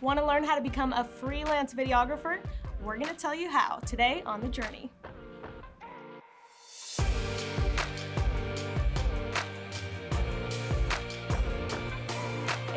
Want to learn how to become a freelance videographer? We're going to tell you how today on The Journey.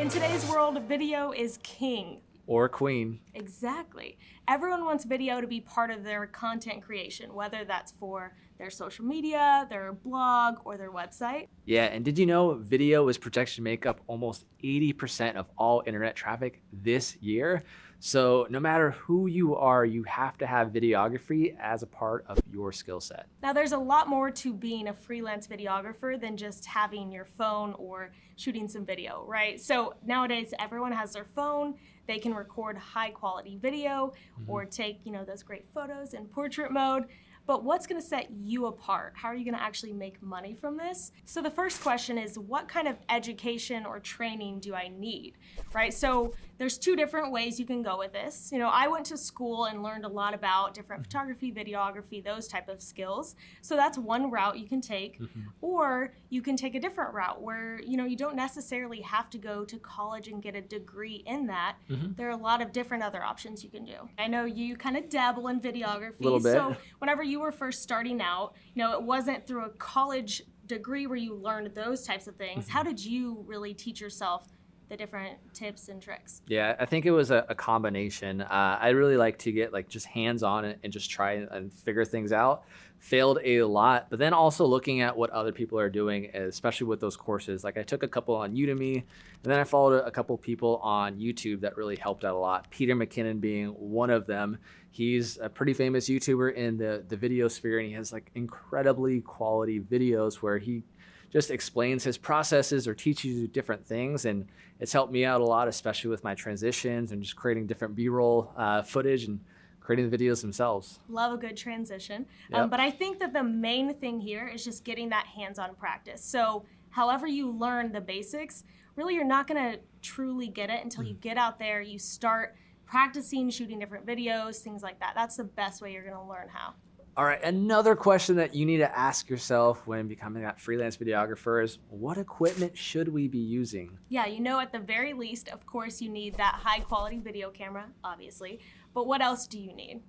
In today's world, video is king. Or queen. Exactly. Everyone wants video to be part of their content creation, whether that's for their social media, their blog, or their website. Yeah, and did you know video is projected to make up almost 80% of all internet traffic this year? So no matter who you are, you have to have videography as a part of your skill set. Now there's a lot more to being a freelance videographer than just having your phone or shooting some video, right? So nowadays everyone has their phone, they can record high quality video mm -hmm. or take, you know, those great photos in portrait mode. But what's gonna set you apart? How are you gonna actually make money from this? So the first question is what kind of education or training do I need, right? So there's two different ways you can go with this. You know, I went to school and learned a lot about different photography, videography, those type of skills. So that's one route you can take. Mm -hmm. Or you can take a different route where, you know, you don't necessarily have to go to college and get a degree in that. Mm -hmm. There are a lot of different other options you can do. I know you kind of dabble in videography. A little bit. So whenever you you were first starting out, you know, it wasn't through a college degree where you learned those types of things. Mm-hmm. How did you really teach yourself the different tips and tricks? Yeah, I think it was a, a combination. Uh, I really like to get like just hands on it and just try and figure things out failed a lot, but then also looking at what other people are doing, especially with those courses. Like I took a couple on Udemy, and then I followed a couple people on YouTube that really helped out a lot. Peter McKinnon being one of them. He's a pretty famous YouTuber in the, the video sphere, and he has like incredibly quality videos where he just explains his processes or teaches you different things. And it's helped me out a lot, especially with my transitions and just creating different B-roll uh, footage and creating the videos themselves. Love a good transition. Yep. Um, but I think that the main thing here is just getting that hands-on practice. So however you learn the basics, really you're not gonna truly get it until mm. you get out there, you start practicing shooting different videos, things like that. That's the best way you're gonna learn how. All right, another question that you need to ask yourself when becoming that freelance videographer is what equipment should we be using? Yeah, you know, at the very least, of course, you need that high quality video camera, obviously, but what else do you need?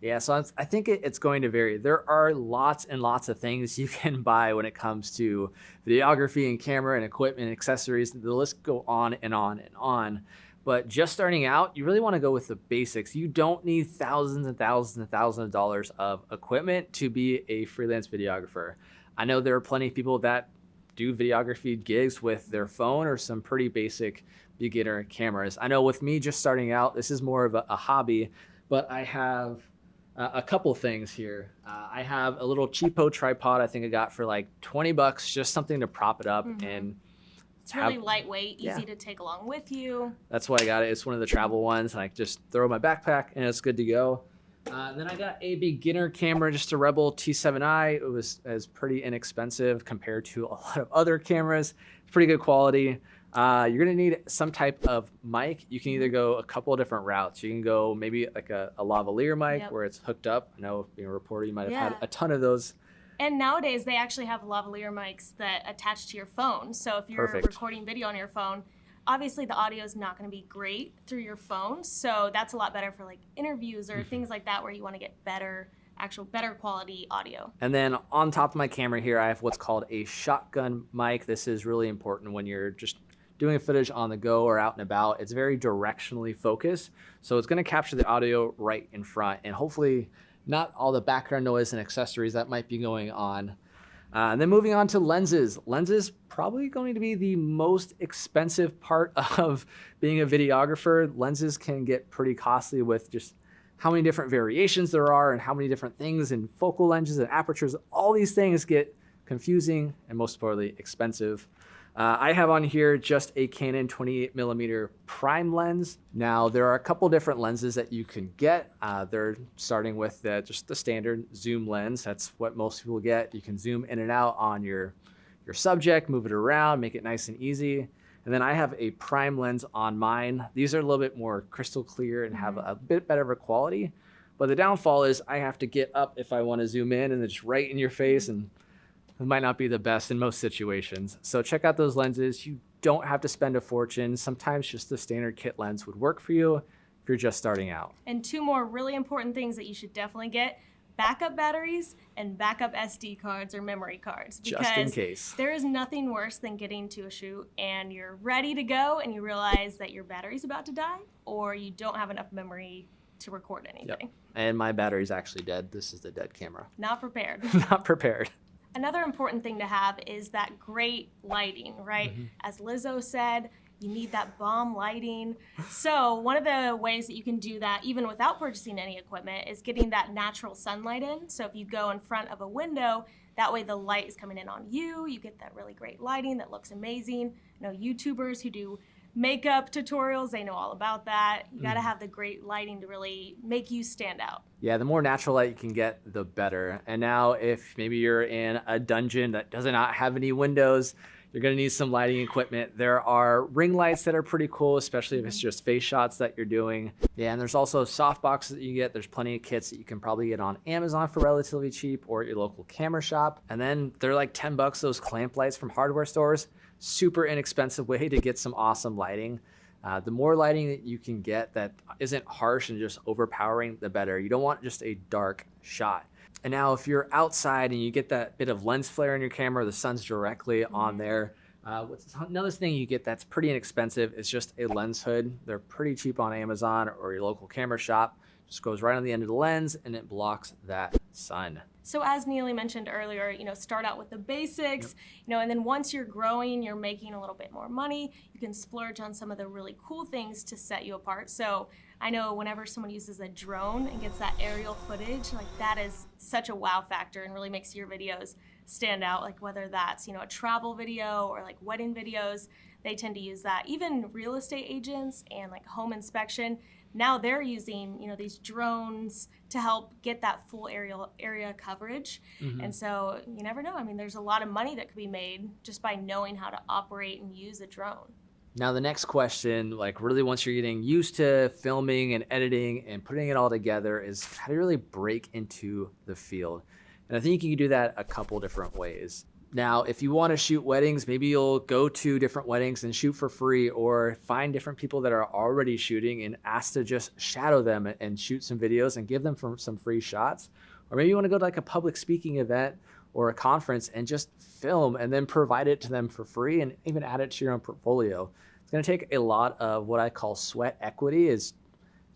Yeah, so I think it's going to vary. There are lots and lots of things you can buy when it comes to videography and camera and equipment and accessories. The list go on and on and on. But just starting out, you really want to go with the basics. You don't need thousands and thousands and thousands of dollars of equipment to be a freelance videographer. I know there are plenty of people that do videography gigs with their phone or some pretty basic beginner cameras. I know with me just starting out, this is more of a, a hobby, but I have uh, a couple things here. Uh, I have a little cheapo tripod I think I got for like 20 bucks, just something to prop it up mm -hmm. and it's really have, lightweight, easy yeah. to take along with you. That's why I got it. It's one of the travel ones. And I just throw my backpack and it's good to go. Uh, then I got a beginner camera, just a Rebel T7i. It was, as pretty inexpensive compared to a lot of other cameras. It's pretty good quality. Uh, you're gonna need some type of mic. You can either go a couple of different routes. You can go maybe like a, a lavalier mic yep. where it's hooked up. I know being a reporter, you might have yeah. had a ton of those and nowadays they actually have lavalier mics that attach to your phone. So if you're Perfect. recording video on your phone, obviously the audio is not going to be great through your phone. So that's a lot better for like interviews or mm-hmm. things like that where you want to get better actual better quality audio. And then on top of my camera here, I have what's called a shotgun mic. This is really important when you're just doing footage on the go or out and about. It's very directionally focused. So it's going to capture the audio right in front and hopefully not all the background noise and accessories that might be going on. Uh, and then moving on to lenses. Lenses probably going to be the most expensive part of being a videographer. Lenses can get pretty costly with just how many different variations there are and how many different things and focal lenses and apertures. All these things get confusing and most importantly expensive. Uh, I have on here just a Canon 28 millimeter prime lens. Now there are a couple different lenses that you can get. Uh, they're starting with the, just the standard zoom lens. That's what most people get. You can zoom in and out on your, your subject, move it around, make it nice and easy. And then I have a prime lens on mine. These are a little bit more crystal clear and have mm-hmm. a bit better of a quality. But the downfall is I have to get up if I want to zoom in and it's right in your face and it might not be the best in most situations. So check out those lenses. You don't have to spend a fortune. Sometimes just the standard kit lens would work for you if you're just starting out. And two more really important things that you should definitely get backup batteries and backup SD cards or memory cards. Just in case. There is nothing worse than getting to a shoot and you're ready to go and you realize that your battery's about to die or you don't have enough memory to record anything. Yep. And my battery's actually dead. This is the dead camera. Not prepared. Not prepared. Another important thing to have is that great lighting, right? Mm-hmm. As Lizzo said, you need that bomb lighting. So, one of the ways that you can do that, even without purchasing any equipment, is getting that natural sunlight in. So, if you go in front of a window, that way the light is coming in on you. You get that really great lighting that looks amazing. You know, YouTubers who do makeup tutorials, they know all about that. You got to mm. have the great lighting to really make you stand out. Yeah, the more natural light you can get, the better. And now, if maybe you're in a dungeon that does not have any windows, you're gonna need some lighting equipment. There are ring lights that are pretty cool, especially if it's mm-hmm. just face shots that you're doing. Yeah, and there's also soft boxes that you get. There's plenty of kits that you can probably get on Amazon for relatively cheap or at your local camera shop. And then they're like 10 bucks, those clamp lights from hardware stores. Super inexpensive way to get some awesome lighting. Uh, the more lighting that you can get that isn't harsh and just overpowering, the better. You don't want just a dark shot. And now if you're outside and you get that bit of lens flare in your camera, the sun's directly on there. Uh, another thing you get that's pretty inexpensive is just a lens hood. They're pretty cheap on Amazon or your local camera shop. Just goes right on the end of the lens and it blocks that sun. So as Neely mentioned earlier, you know, start out with the basics, you know, and then once you're growing, you're making a little bit more money, you can splurge on some of the really cool things to set you apart. So I know whenever someone uses a drone and gets that aerial footage, like that is such a wow factor and really makes your videos stand out. Like whether that's, you know, a travel video or like wedding videos, they tend to use that. Even real estate agents and like home inspection, now they're using you know these drones to help get that full aerial area coverage Mm-hmm. and so you never know i mean there's a lot of money that could be made just by knowing how to operate and use a drone Now the next question, like really once you're getting used to filming and editing and putting it all together is how do you really break into the field? And I think you can do that a couple different ways. Now, if you want to shoot weddings, maybe you'll go to different weddings and shoot for free or find different people that are already shooting and ask to just shadow them and shoot some videos and give them some free shots. Or maybe you want to go to like a public speaking event or a conference and just film and then provide it to them for free and even add it to your own portfolio. It's going to take a lot of what I call sweat equity is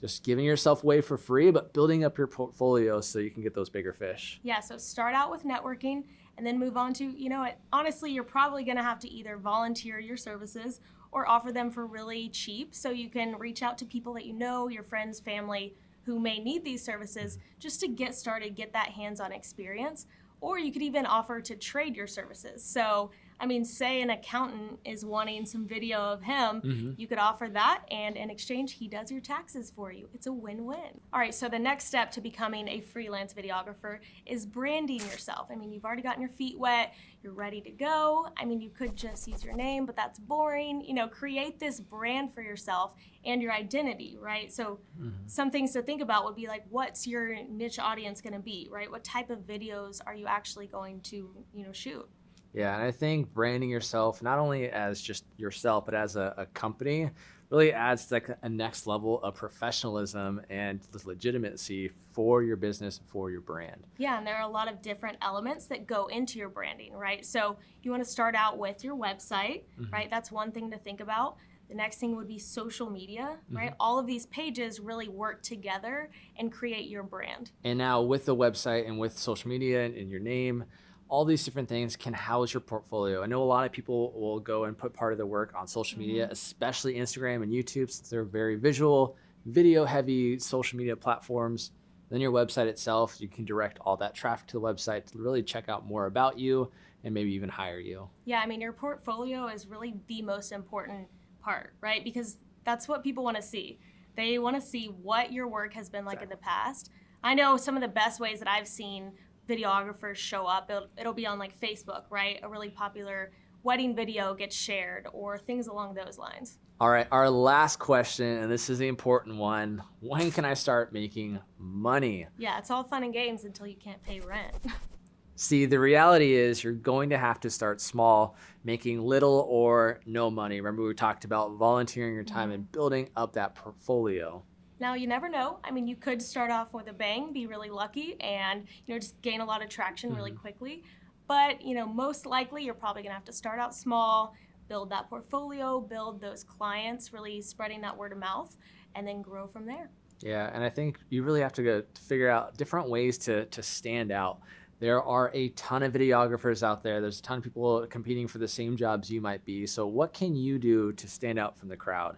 just giving yourself away for free but building up your portfolio so you can get those bigger fish. yeah so start out with networking and then move on to you know what honestly you're probably going to have to either volunteer your services or offer them for really cheap. So you can reach out to people that you know your friends family who may need these services just to get started get that hands-on experience. Or you could even offer to trade your services. So i mean say an accountant is wanting some video of him mm-hmm. you could offer that and in exchange he does your taxes for you. It's a win-win. All right so the next step to becoming a freelance videographer is branding yourself. I mean you've already gotten your feet wet you're ready to go. I mean you could just use your name but that's boring. You know create this brand for yourself and your identity right? So mm-hmm. some things to think about would be like what's your niche audience going to be right? What type of videos are you actually going to you know shoot Yeah, and I think branding yourself not only as just yourself, but as a, a company really adds like a next level of professionalism and legitimacy for your business, for your brand. Yeah, and there are a lot of different elements that go into your branding, right? So you want to start out with your website, mm-hmm. right? That's one thing to think about. The next thing would be social media, mm-hmm. right? All of these pages really work together and create your brand. And now with the website and with social media and, and your name, all these different things can house your portfolio. I know a lot of people will go and put part of their work on social media, mm-hmm. especially Instagram and YouTube, since they're very visual, video heavy social media platforms. Then your website itself, you can direct all that traffic to the website to really check out more about you and maybe even hire you. Yeah, I mean, your portfolio is really the most important part, right? Because that's what people want to see. They want to see what your work has been like in the past. I know some of the best ways that I've seen videographers show up. It'll, it'll be on like Facebook, right? A really popular wedding video gets shared or things along those lines. All right, our last question, and this is the important one. When can I start making money? Yeah, it's all fun and games until you can't pay rent. See, the reality is you're going to have to start small, making little or no money. Remember, we talked about volunteering your time mm-hmm. and building up that portfolio. Now you never know. I mean, you could start off with a bang, be really lucky, and you know just gain a lot of traction really mm-hmm. quickly. But you know, most likely you're probably gonna have to start out small, build that portfolio, build those clients, really spreading that word of mouth, and then grow from there. Yeah, and I think you really have to go figure out different ways to to stand out. There are a ton of videographers out there. There's a ton of people competing for the same jobs you might be. So what can you do to stand out from the crowd?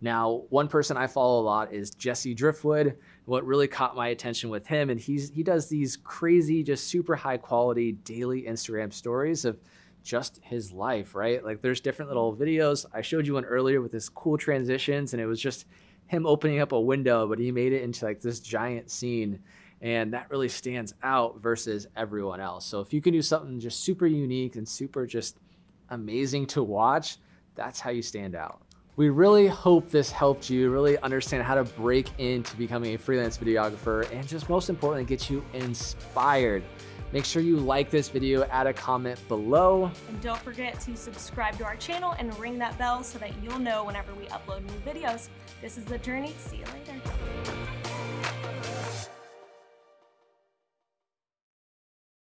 Now, one person I follow a lot is Jesse Driftwood. What really caught my attention with him, and he's he does these crazy, just super high quality daily Instagram stories of just his life, right? Like there's different little videos. I showed you one earlier with this cool transitions, and it was just him opening up a window, but he made it into like this giant scene. And that really stands out versus everyone else. So if you can do something just super unique and super just amazing to watch, that's how you stand out. We really hope this helped you really understand how to break into becoming a freelance videographer and just most importantly, get you inspired. Make sure you like this video, add a comment below. And don't forget to subscribe to our channel and ring that bell so that you'll know whenever we upload new videos. This is The Journey. See you later.